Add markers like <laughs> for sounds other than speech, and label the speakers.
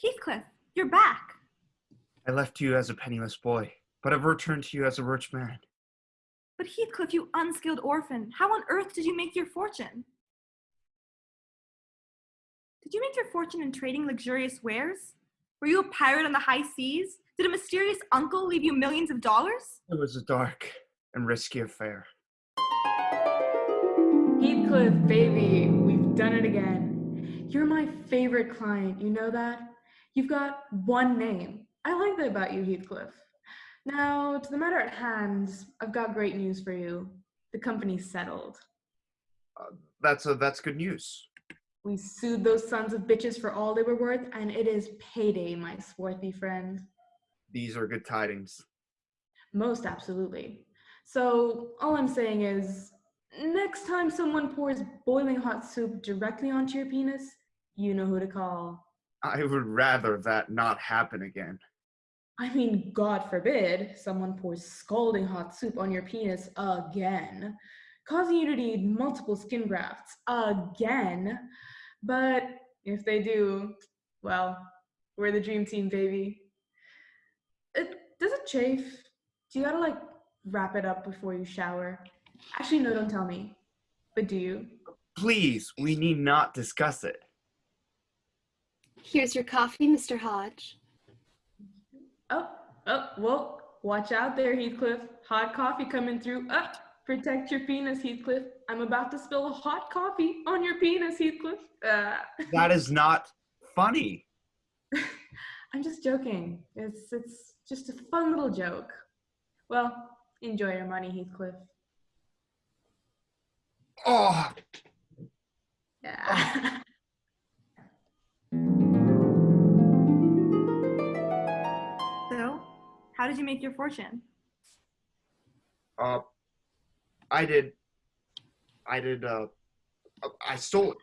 Speaker 1: Heathcliff, you're back.
Speaker 2: I left you as a penniless boy, but I've returned to you as a rich man.
Speaker 1: But Heathcliff, you unskilled orphan, how on earth did you make your fortune? Did you make your fortune in trading luxurious wares? Were you a pirate on the high seas? Did a mysterious uncle leave you millions of dollars?
Speaker 2: It was a dark and risky affair.
Speaker 3: Heathcliff, baby, we've done it again. You're my favorite client, you know that? You've got one name. I like that about you, Heathcliff. Now, to the matter at hand, I've got great news for you. The company's settled.
Speaker 2: Uh, that's a, that's good news.
Speaker 3: We sued those sons of bitches for all they were worth, and it is payday, my swarthy friend.
Speaker 2: These are good tidings.
Speaker 3: Most absolutely. So, all I'm saying is, next time someone pours boiling hot soup directly onto your penis, you know who to call.
Speaker 2: I would rather that not happen again.
Speaker 3: I mean, God forbid someone pours scalding hot soup on your penis again, causing you to need multiple skin grafts again. But if they do, well, we're the dream team, baby. It, does it chafe? Do you gotta like wrap it up before you shower? Actually, no, don't tell me. But do you?
Speaker 2: Please, we need not discuss it.
Speaker 4: Here's your coffee, Mr. Hodge.
Speaker 3: Oh, oh, well, watch out there, Heathcliff. Hot coffee coming through. Up. Oh, protect your penis, Heathcliff. I'm about to spill a hot coffee on your penis, Heathcliff. Uh.
Speaker 2: That is not funny. <laughs>
Speaker 3: I'm just joking. It's it's just a fun little joke. Well, enjoy your money, Heathcliff.
Speaker 2: Oh.
Speaker 3: Yeah. <laughs>
Speaker 1: did you make your fortune?
Speaker 2: Uh, I did. I did. Uh, I stole it.